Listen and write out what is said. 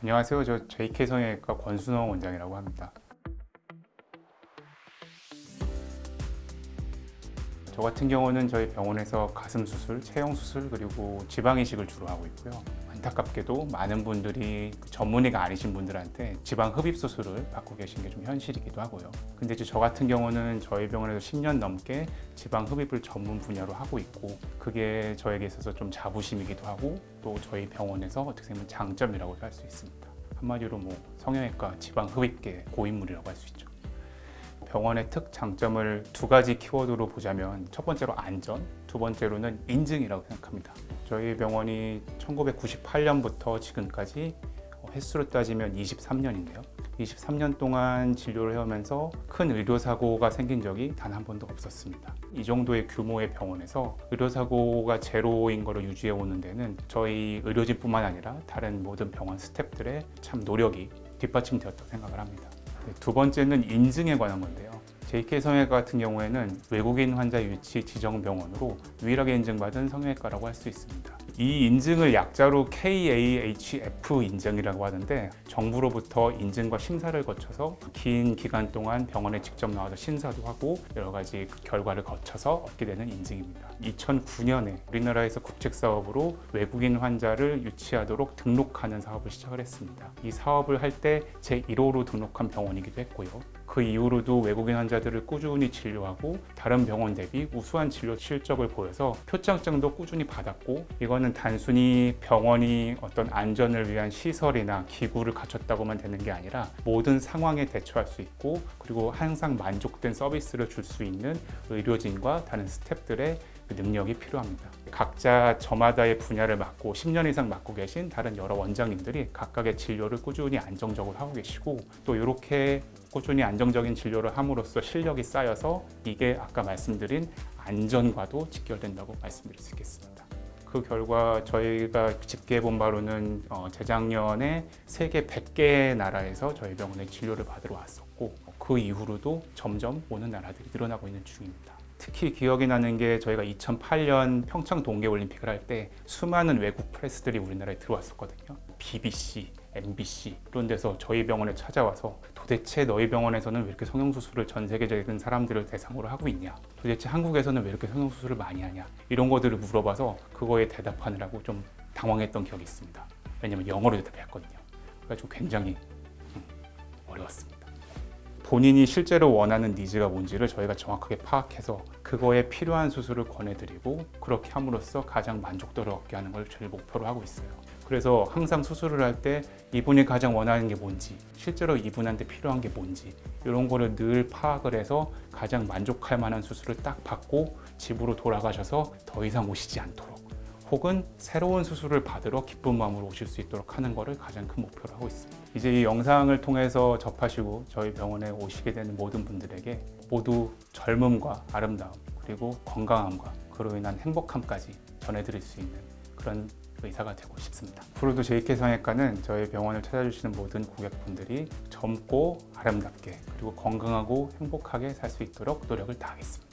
안녕하세요. 저 JK 성형외과 권순호 원장이라고 합니다. 저 같은 경우는 저희 병원에서 가슴 수술, 체형 수술 그리고 지방 이식을 주로 하고 있고요. 안타깝게도 많은 분들이 그 전문의가 아니신 분들한테 지방 흡입 수술을 받고 계신 게 좀 현실이기도 하고요. 근데 이제 저 같은 경우는 저희 병원에서 10년 넘게 지방 흡입을 전문 분야로 하고 있고 그게 저에게 있어서 좀 자부심이기도 하고 또 저희 병원에서 어떻게 보면 장점이라고 할수 있습니다. 한마디로 뭐 성형외과 지방 흡입계 고인물이라고 할 수 있죠. 병원의 특 장점을 두 가지 키워드로 보자면 첫 번째로 안전, 두 번째로는 인증이라고 생각합니다. 저희 병원이 1998년부터 지금까지 횟수로 따지면 23년인데요. 23년 동안 진료를 해오면서 큰 의료사고가 생긴 적이 단 한 번도 없었습니다. 이 정도의 규모의 병원에서 의료사고가 제로인 거를 유지해 오는 데는 저희 의료진 뿐만 아니라 다른 모든 병원 스태프들의 참 노력이 뒷받침되었다고 생각을 합니다. 네, 두 번째는 인증에 관한 건데요. JK 성형외과 같은 경우에는 외국인 환자 유치 지정 병원으로 유일하게 인증받은 성형외과라고 할 수 있습니다. 이 인증을 약자로 KAHF 인증이라고 하는데 정부로부터 인증과 심사를 거쳐서 긴 기간 동안 병원에 직접 나와서 신사도 하고 여러 가지 그 결과를 거쳐서 얻게 되는 인증입니다. 2009년에 우리나라에서 국책 사업으로 외국인 환자를 유치하도록 등록하는 사업을 시작을 했습니다. 이 사업을 할 때 제1호로 등록한 병원이기도 했고요. 그 이후로도 외국인 환자들을 꾸준히 진료하고 다른 병원 대비 우수한 진료 실적을 보여서 표창장도 꾸준히 받았고 이거는 단순히 병원이 어떤 안전을 위한 시설이나 기구를 갖췄다고만 되는 게 아니라 모든 상황에 대처할 수 있고 그리고 항상 만족된 서비스를 줄 수 있는 의료진과 다른 스태프들의 그 능력이 필요합니다. 각자 저마다의 분야를 맡고 10년 이상 맡고 계신 다른 여러 원장님들이 각각의 진료를 꾸준히 안정적으로 하고 계시고 또 이렇게 꾸준히 안정적인 진료를 함으로써 실력이 쌓여서 이게 아까 말씀드린 안전과도 직결된다고 말씀드릴 수 있겠습니다. 그 결과 저희가 집계해 본 바로는 어, 재작년에 세계 100개 나라에서 저희 병원에 진료를 받으러 왔었고 그 이후로도 점점 오는 나라들이 늘어나고 있는 중입니다. 특히 기억이 나는 게 저희가 2008년 평창 동계올림픽을 할 때 수많은 외국 프레스들이 우리나라에 들어왔었거든요. BBC, MBC 이런 데서 저희 병원에 찾아와서 도대체 너희 병원에서는 왜 이렇게 성형수술을 전 세계적인 사람들을 대상으로 하고 있냐 도대체 한국에서는 왜 이렇게 성형수술을 많이 하냐 이런 것들을 물어봐서 그거에 대답하느라고 좀 당황했던 기억이 있습니다. 왜냐면 영어로 대답했거든요. 그래가지고 굉장히 음, 어려웠습니다. 본인이 실제로 원하는 니즈가 뭔지를 저희가 정확하게 파악해서 그거에 필요한 수술을 권해드리고 그렇게 함으로써 가장 만족도를 얻게 하는 걸 저희 목표로 하고 있어요. 그래서 항상 수술을 할 때 이분이 가장 원하는 게 뭔지 실제로 이분한테 필요한 게 뭔지 이런 거를 늘 파악을 해서 가장 만족할 만한 수술을 딱 받고 집으로 돌아가셔서 더 이상 오시지 않도록 혹은 새로운 수술을 받으러 기쁜 마음으로 오실 수 있도록 하는 것을 가장 큰 목표로 하고 있습니다. 이제 이 영상을 통해서 접하시고 저희 병원에 오시게 되는 모든 분들에게 모두 젊음과 아름다움 그리고 건강함과 그로 인한 행복함까지 전해드릴 수 있는 그런 의사가 되고 싶습니다. 앞으로도 JK 성형외과는 저희 병원을 찾아주시는 모든 고객분들이 젊고 아름답게 그리고 건강하고 행복하게 살 수 있도록 노력을 다하겠습니다.